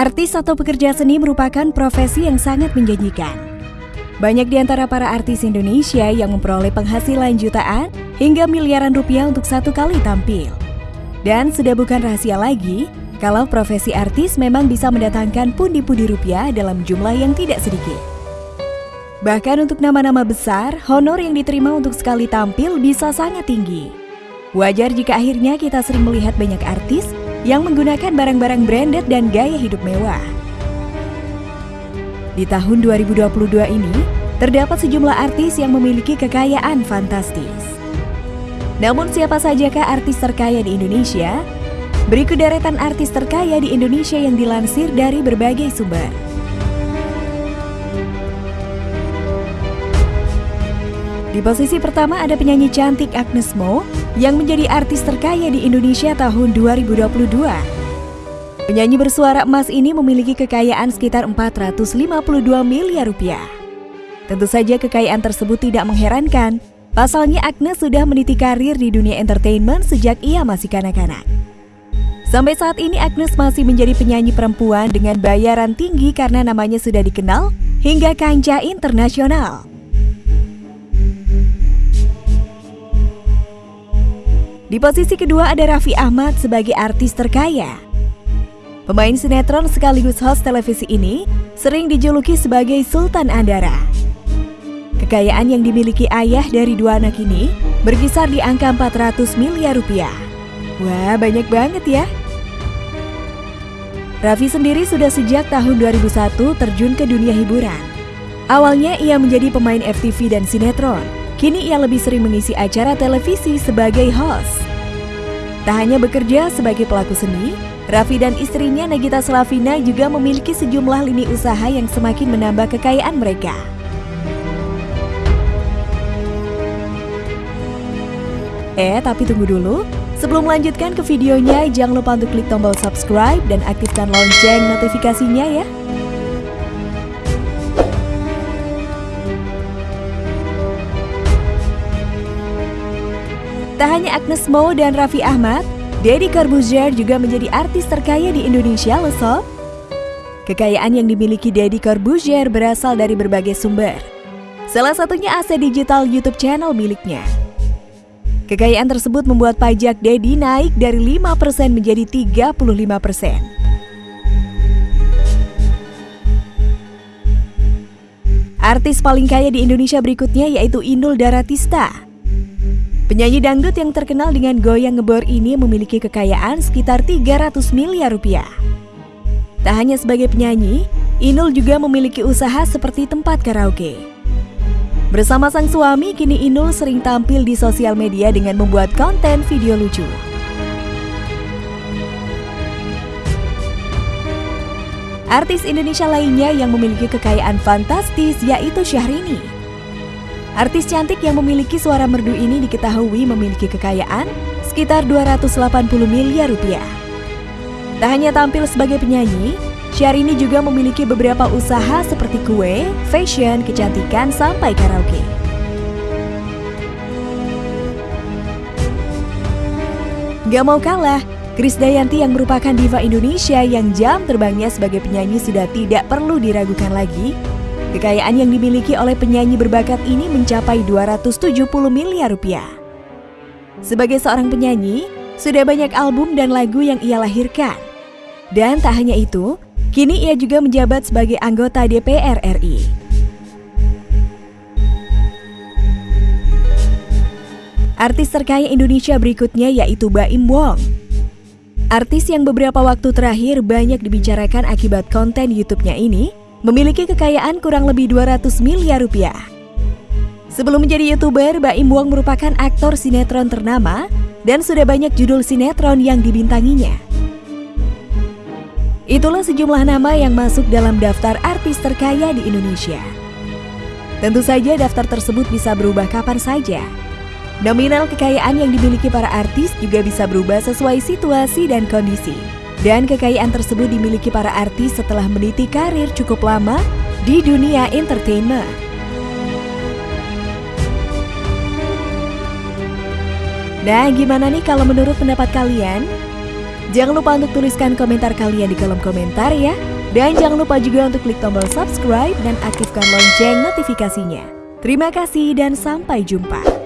Artis atau pekerja seni merupakan profesi yang sangat menjanjikan. Banyak di antara para artis Indonesia yang memperoleh penghasilan jutaan hingga miliaran rupiah untuk satu kali tampil. Dan sudah bukan rahasia lagi, kalau profesi artis memang bisa mendatangkan pundi-pundi rupiah dalam jumlah yang tidak sedikit. Bahkan untuk nama-nama besar, honor yang diterima untuk sekali tampil bisa sangat tinggi. Wajar jika akhirnya kita sering melihat banyak artis yang menggunakan barang-barang branded dan gaya hidup mewah. Di tahun 2022 ini, terdapat sejumlah artis yang memiliki kekayaan fantastis. Namun siapa sajakah artis terkaya di Indonesia? Berikut deretan artis terkaya di Indonesia yang dilansir dari berbagai sumber. Di posisi pertama ada penyanyi cantik Agnes Mo yang menjadi artis terkaya di Indonesia tahun 2022. Penyanyi bersuara emas ini memiliki kekayaan sekitar 452 miliar rupiah. Tentu saja kekayaan tersebut tidak mengherankan. Pasalnya Agnes sudah meniti karir di dunia entertainment sejak ia masih kanak-kanak. Sampai saat ini Agnes masih menjadi penyanyi perempuan dengan bayaran tinggi karena namanya sudah dikenal hingga kancah internasional. Di posisi kedua ada Raffi Ahmad sebagai artis terkaya. Pemain sinetron sekaligus host televisi ini sering dijuluki sebagai Sultan Andara. Kekayaan yang dimiliki ayah dari dua anak ini berkisar di angka 400 miliar rupiah. Wah, banyak banget ya. Raffi sendiri sudah sejak tahun 2001 terjun ke dunia hiburan. Awalnya ia menjadi pemain FTV dan sinetron, Kini ia lebih sering mengisi acara televisi sebagai host. Tak hanya bekerja sebagai pelaku seni, Raffi dan istrinya Nagita Slavina juga memiliki sejumlah lini usaha yang semakin menambah kekayaan mereka. Eh, tapi tunggu dulu. Sebelum melanjutkan ke videonya, jangan lupa untuk klik tombol subscribe dan aktifkan lonceng notifikasinya ya. Tak hanya Agnes Mo dan Raffi Ahmad, Deddy Corbuzier juga menjadi artis terkaya di Indonesia loh sob. Kekayaan yang dimiliki Deddy Corbuzier berasal dari berbagai sumber. Salah satunya aset digital YouTube channel miliknya. Kekayaan tersebut membuat pajak Deddy naik dari 5% menjadi 35%. Artis paling kaya di Indonesia berikutnya yaitu Inul Daratista. Penyanyi dangdut yang terkenal dengan goyang ngebor ini memiliki kekayaan sekitar 300 miliar rupiah. Tak hanya sebagai penyanyi, Inul juga memiliki usaha seperti tempat karaoke. Bersama sang suami, kini Inul sering tampil di sosial media dengan membuat konten video lucu. Artis Indonesia lainnya yang memiliki kekayaan fantastis yaitu Syahrini. Artis cantik yang memiliki suara merdu ini diketahui memiliki kekayaan sekitar 280 miliar rupiah. Tak hanya tampil sebagai penyanyi, Syahrini juga memiliki beberapa usaha seperti kue, fashion, kecantikan, sampai karaoke. Gak mau kalah, Krisdayanti yang merupakan diva Indonesia yang jam terbangnya sebagai penyanyi sudah tidak perlu diragukan lagi Kekayaan yang dimiliki oleh penyanyi berbakat ini mencapai 270 miliar rupiah. Sebagai seorang penyanyi, sudah banyak album dan lagu yang ia lahirkan. Dan tak hanya itu, kini ia juga menjabat sebagai anggota DPR RI. Artis terkaya Indonesia berikutnya yaitu Baim Wong. Artis yang beberapa waktu terakhir banyak dibicarakan akibat konten YouTube-nya ini memiliki kekayaan kurang lebih 200 miliar rupiah. Sebelum menjadi YouTuber, Baim Wong merupakan aktor sinetron ternama dan sudah banyak judul sinetron yang dibintanginya. Itulah sejumlah nama yang masuk dalam daftar artis terkaya di Indonesia. Tentu saja daftar tersebut bisa berubah kapan saja. Nominal kekayaan yang dimiliki para artis juga bisa berubah sesuai situasi dan kondisi. Dan kekayaan tersebut dimiliki para artis setelah meniti karir cukup lama di dunia entertainment. Nah, gimana nih kalau menurut pendapat kalian? Jangan lupa untuk tuliskan komentar kalian di kolom komentar ya. Dan jangan lupa juga untuk klik tombol subscribe dan aktifkan lonceng notifikasinya. Terima kasih dan sampai jumpa.